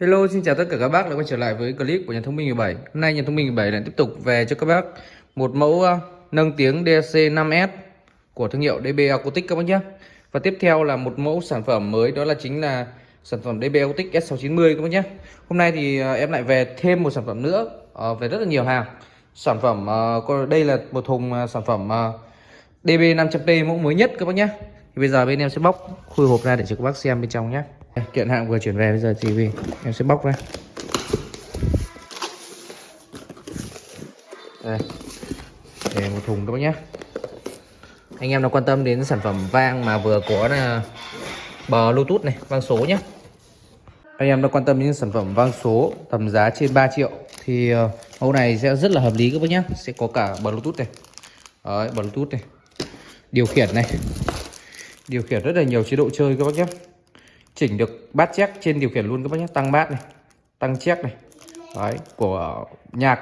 Hello, xin chào tất cả các bác đã quay trở lại với clip của nhà thông minh 17. Hôm nay nhà thông minh 17 lại tiếp tục về cho các bác một mẫu uh, nâng tiếng DSC 5S của thương hiệu DB Acoustic các bác nhé. Và tiếp theo là một mẫu sản phẩm mới đó là chính là sản phẩm DB Acoustic S690 các bác nhé. Hôm nay thì uh, em lại về thêm một sản phẩm nữa uh, về rất là nhiều hàng. Sản phẩm uh, đây là một thùng uh, sản phẩm uh, DB 500P mẫu mới nhất các bác nhé. Thì bây giờ bên em sẽ bóc khui hộp ra để cho các bác xem bên trong nhé. Kiện hàng vừa chuyển về bây giờ thì em sẽ bóc ra. Đây. Để một thùng các bác nhé. Anh em nào quan tâm đến sản phẩm vang mà vừa có là bờ Bluetooth này, vang số nhé. Anh em nào quan tâm đến sản phẩm vang số tầm giá trên 3 triệu thì à, mẫu này sẽ rất là hợp lý các bác nhé. Sẽ có cả Bluetooth này. Đấy, Bluetooth này. Điều khiển này. Điều khiển rất là nhiều chế độ chơi các bác nhé chỉnh được bát check trên điều khiển luôn các bác nhé. Tăng bát này, tăng check này. Đấy, của nhạc.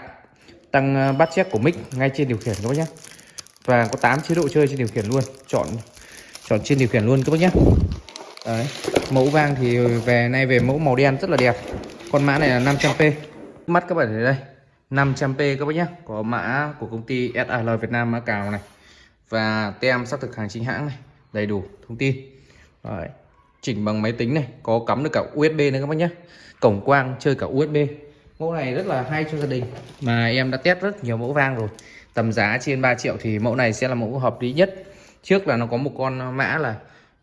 Tăng ờ, bát check của mic ngay trên điều khiển các bác nhé. Và có 8 chế độ chơi trên điều khiển luôn. Chọn chọn trên điều khiển luôn các bác nhé. Đấy, mẫu vang thì về nay về mẫu màu đen rất là đẹp. Con mã này là 500p mắt các bạn thấy đây. 500p các bác nhé. Có mã của công ty SAL Việt Nam mã cào này. Và tem xác thực hàng chính hãng này. Đầy đủ thông tin. Đấy chỉnh bằng máy tính này có cắm được cả USB nữa các bác nhé cổng quang chơi cả USB mẫu này rất là hay cho gia đình. Mà em đã test rất nhiều mẫu vang rồi. Tầm giá trên 3 triệu thì mẫu này sẽ là mẫu hợp lý nhất. Trước là nó có một con mã là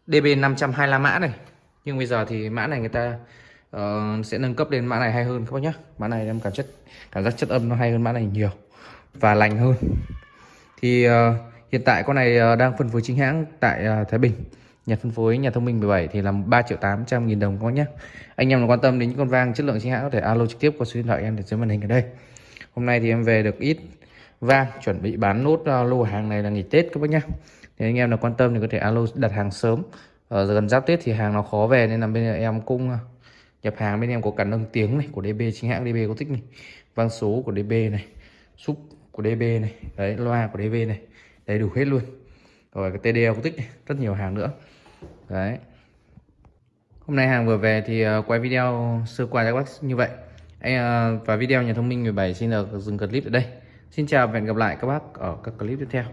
DB 525 mã này. Nhưng bây giờ thì mã này người ta uh, sẽ nâng cấp lên mã này hay hơn các bác nhé mã này em cảm chất cảm giác chất âm nó hay hơn mã này nhiều và lành hơn. Thì uh, hiện tại con này uh, đang phân phối chính hãng tại uh, Thái Bình nhà phân phối nhà thông minh 17 thì là 3 triệu 800 nghìn đồng có nhé. Anh em nào quan tâm đến những con vang chất lượng chính hãng có thể alo trực tiếp qua số điện thoại em để dưới màn hình ở đây. Hôm nay thì em về được ít vang chuẩn bị bán nốt ờ, lô hàng này là nghỉ Tết các bác nhé thì anh em nào quan tâm thì có thể alo đặt hàng sớm. Ở gần giáp Tết thì hàng nó khó về nên là bên em cũng ờ, nhập hàng. Bên em có cả nâng tiếng này của DB chính hãng DB có thích này. Vang số của DB này súp của DB này đấy loa của DB này đầy đủ hết luôn. Rồi cái TDL có tích này, rất nhiều hàng nữa đấy. Hôm nay hàng vừa về thì ờ, quay video sơ qua cho các bác như vậy. Anh ờ, và video nhà thông minh 17 xin được dừng clip ở đây. Xin chào và hẹn gặp lại các bác ở các clip tiếp theo.